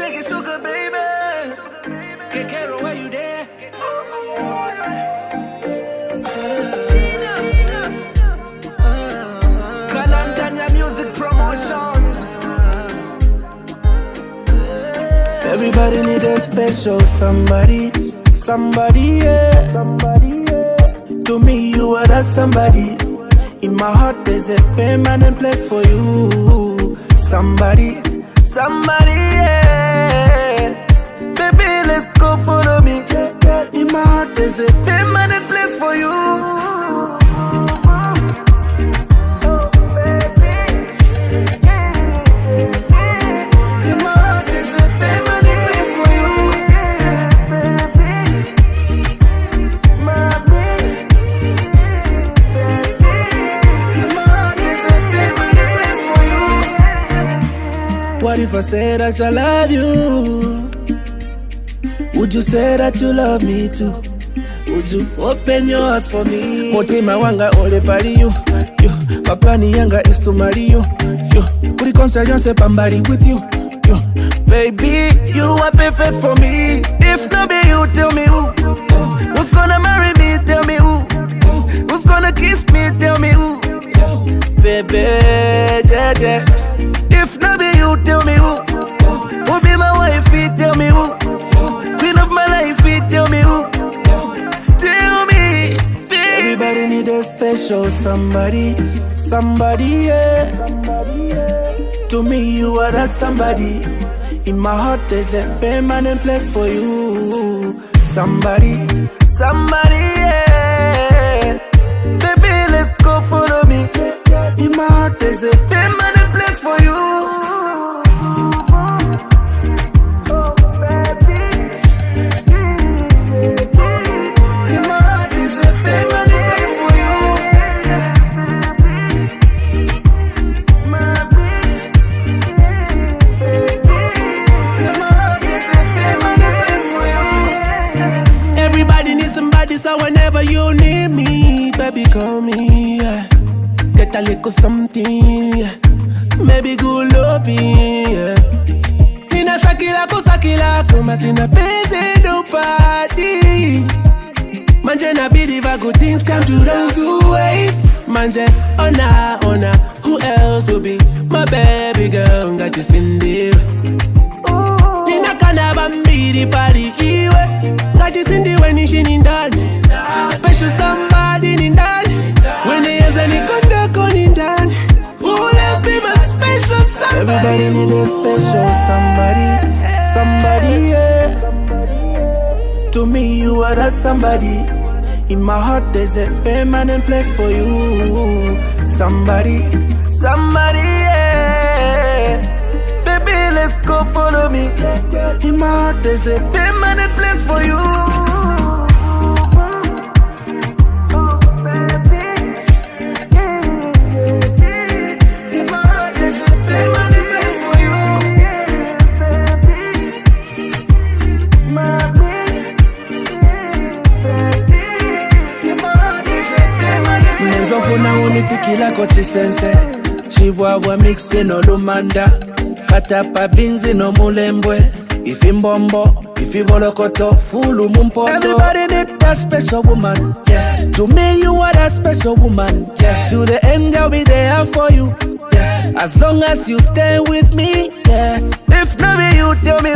shake it, sugar baby. Que quiero, where you there? Kalantanya Music Promotions. Everybody need a special somebody, somebody, yeah. Somebody, yeah. To me, you are that somebody. In my heart, there's a permanent place for you. Somebody, What if I say that I love you? Would you say that you love me too? Would you open your heart for me? Mutima wanga ole pali you, you. Maplani yanga is to marry you, you. Kuri concern yonse pambali with you, you. Baby, you are perfect for me. If not be you, tell me who. Who's gonna marry me? Tell me who. Who's gonna kiss me? Tell me who. Baby, yeah, yeah. If not be you, tell me who. Who be my wife? Tell me who. Queen of my life, tell me who. Tell me. Everybody need a special somebody, somebody, yeah. To me, you are that somebody. In my heart, there's a permanent place for you. Somebody, somebody, yeah. Baby, let's go follow me. In my heart, there's a permanent whenever you need me, baby, call me. Yeah. Get a little something, yeah. maybe good loving. Yeah. Sakila kusakila kuma sina penzi nobody. Manje na va good things come to those who wait. Manje ona ona, who else will be my baby girl? Got Ngati Cindy. Nina kana bambiri pali iwe ngati sindiwe special somebody, somebody, yeah. To me, you are that somebody. In my heart, there's a permanent place for you. Somebody, somebody, yeah. Baby, let's go follow me. In my heart, there's a permanent place for you. Unipikilako chisense chibwabwa mixi nolumanda katapa binzi ifimbombo ifibolokoto fulu mumpoto Everybody need that special woman yeah. To me you are that special woman yeah. To the end I'll be there for you yeah. As long as you stay with me yeah. If not me you tell me